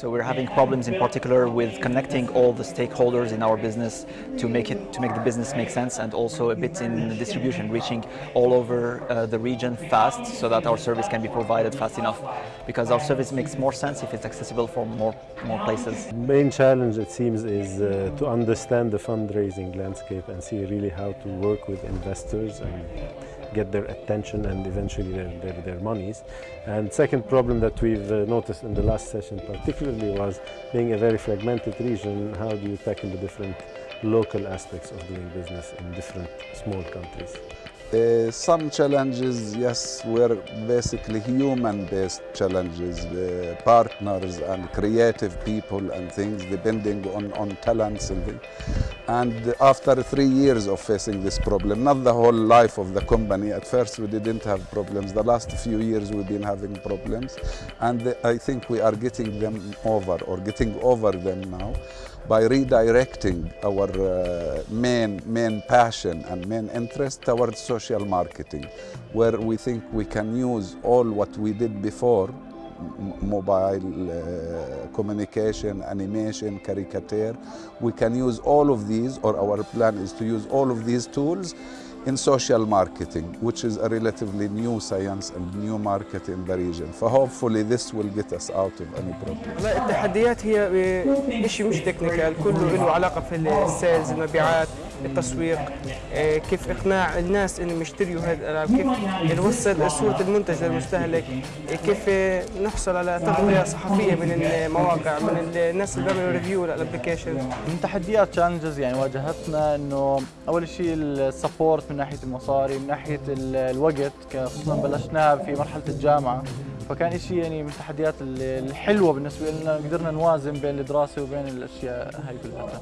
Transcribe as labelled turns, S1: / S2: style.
S1: So we're having problems in particular with connecting all the stakeholders in our business to make it to make the business make sense and also a bit in distribution, reaching all over uh, the region fast so that our service can be provided fast enough. Because our service makes more sense if it's accessible for more more places.
S2: main challenge it seems is uh, to understand the fundraising landscape and see really how to work with investors and get their attention and eventually their, their, their monies. And second problem that we've uh, noticed in the last session particularly was being a very fragmented region, how do you tackle the different local aspects of doing business in different small countries?
S3: Uh, some challenges, yes, were basically human-based challenges, uh, partners and creative people and things, depending on, on talents and things. And after three years of facing this problem, not the whole life of the company, at first we didn't have problems. The last few years we've been having problems, and I think we are getting them over or getting over them now by redirecting our uh, main, main passion and main interest towards social marketing, where we think we can use all what we did before, mobile uh, communication, animation, caricature, we can use all of these, or our plan is to use all of these tools in social marketing, which is a relatively new science and new market in the region. So hopefully this will get us out of any problem.
S4: لا التحديات هي شيء مش تكنيكال كله له علاقة في السيلز المبيعات التسويق آه، كيف إقناع الناس إنهم يشتروا هذه الالعاب كيف نوصل صورة المنتج للمستهلك آه، كيف نحصل على تغطية صحفية من المواقع من الناس اللي بيعملوا ريفيو للابلكيشن
S5: من تحديات تشالنجز يعني واجهتنا إنه أول شيء السبورت من ناحية المصاري من ناحية ال- الوقت خصوصا بلشناها في مرحلة الجامعة. فكان شيء يعني من التحديات ال- الحلوة بالنسبة لنا قدرنا نوازن بين الدراسة وبين الأشياء هاي كلها.